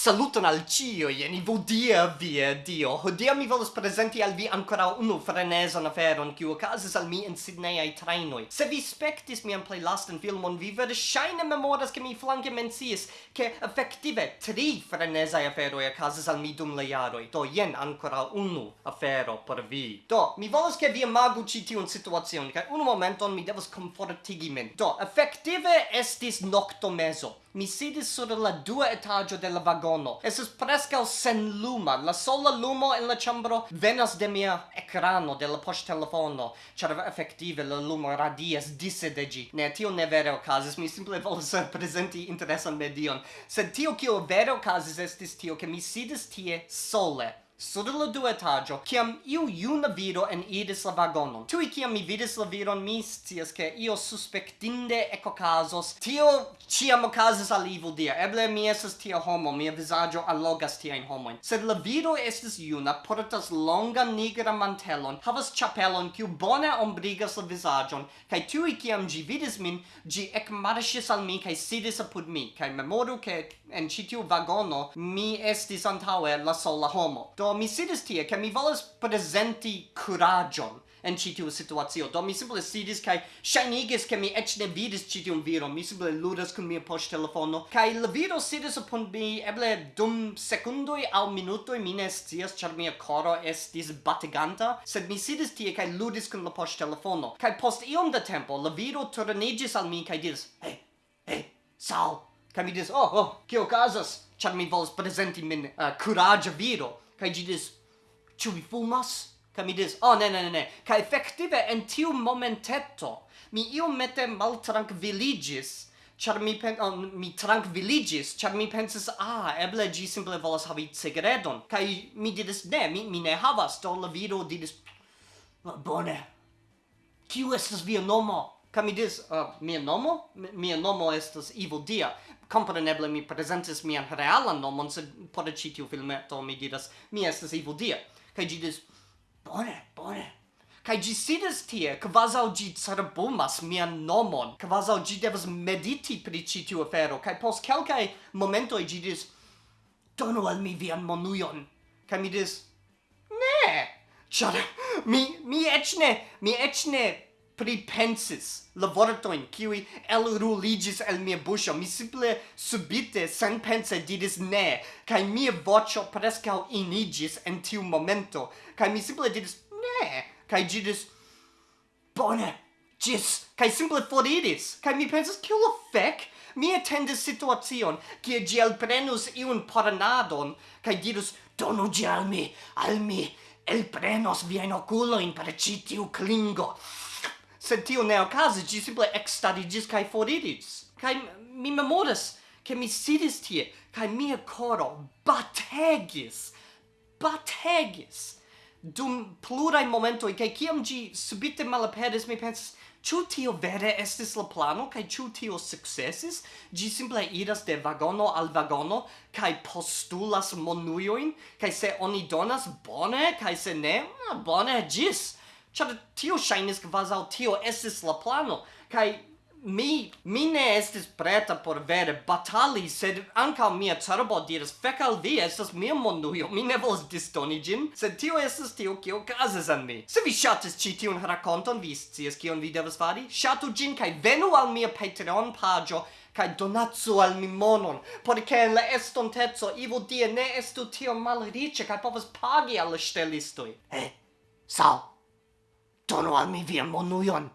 Saluton al cio, jeni vodia via eh, dio. Hodia mi volus presenti al vi ancora unu frenesan aferon, kiu okazis al mi in Sidneiai trainoi. Se vi spectis mian play lasten filmon, vi versaine memoras ke mi flanke mencies, che effective tri frenesai aferoi okazis al mi dum le jaroi. Do, jen ancora unu afero por vi. Do, mi volus che vi imagu ci tiun situacion, cae unu momenton mi devos confortigi min. Do, effective estis noctomeso. Mi sidis sur la dua etaggio de la vagono vagono. Esas prescal sen luma. La sola lumo en la chambro venas de mia ecrano de la poŝtelefono, ĉar efektive la lumo radias disse de ĝi. Ne, tio ne vere okazis. Mi simple volas prezenti interesan medion. Sed tio kio vere okazis estis tio ke mi sidis tie sole sur la duetaggio, ciam iu iuna viro en idis la vagonon. Tui ciam mi vidis la viron, mi scias che io suspectinde eco casos, tio ciam ocasis al evil dia, eble mi esas tia homo, mia visaggio allogas tia in homoin. Sed la viro estis iuna, portas longa nigra mantelon, havas chapelon, ciu bona ombrigas la visagion, cae tui ciam gi vidis min, gi ec marshis al mi, cae sidis apud mi, cae memoru che en citiu vagono mi estis antaue la sola homo. Do mi sidis tie, ca mi volas presenti curagion en ci tiu situazio. Do mi simple sidis kai shinigis ke mi ec ne vidis ci tiun viro. Mi simple ludas kun mia post telefono kai la viro sidis upon mi eble dum secundoi au minutoi mi ne scias char mia coro estis batiganta, sed mi sidis tie kai ludis kun la post telefono. Kai post iom da tempo la viro turnigis al mi kai diris: "Hey, hey, sal." Kai mi dis, "Oh, oh, kio casas?" Char mi volas presenti min eh, uh, curaggio viro. Kai gi dis, ĉu vi fumas? Kai mi dis, oh, ne, ne, ne, ne. Kai effective, en tiu momentetto mi iomete maltrankviligis, char mi pen oh, mi tranquilligis char mi pensis, ah, eble gi simple volas havi cigaredon Kai mi didis, ne, mi, mi ne havas, do la viro diris, bone, kiu estas via nomo? Ca mi dis, uh, mia nomo? Mia nomo estas Ivo Dia. Compreneble mi presentis mian realan nomon, sed por ci tiu filmeto mi diras, mi estas Ivo Dia. Ca gi dis, bone, bone. Ca gi sidas tie, quasau gi cerbumas mian nomon, quasau gi devas mediti pri ci tiu afero, ca post calcae momentoi gi dis, donu al mi vian monuion. Ca mi dis, ne, char, mi, mi ecne, mi ecne pripensis la vortoin kiwi el ruligis el mia buscio. Mi simple subite, senpense, didis ne, kai mia vocio prescau inigis en tiu momento. kai mi simple didis ne, kai didis bone, gis, kai simple foriris. kai mi pensas, kiu la fec? Mi attendis situacion, kie gi elprenus iun paranadon, kai dirus, donu gi al mi, al mi, elprenos vien oculoin per citiu clingo sed tio ne okazis, gi simple ekstariĝis kaj foriris. Kaj mi memoras, ke mi sidis tie, kaj mia koro bategis, bategis, dum plurai momentoi, kaj kiam gi subite malaperis, mi pensis, Ĉu tio vere estis la plano kaj ĉu tio sukcesis? Ĝi simple iras de vagono al vagono kaj postulas monuojn kaj se oni donas bone kaj se ne, ah, bone ĝis. Ĉar tio ŝajnis kvazaŭ tio estis la plano kaj mi mi ne estis preta por vere batali sed ankaŭ mia cerbo diris fek al vi estas mia monujo mi ne volas distoni ĝin sed tio estas tio kio okazas an mi. Se vi ŝatis ĉi tiun rakonton vi scias kion vi devas fari ŝatu ĝin kaj venu al mia Patreon paĝo kai donatsu al mi monon por che la estontezzo ivo die ne estu tio malriĉe kaj povas pagi al la ŝtelistoj. Eh sal Donu al mi vian monujon!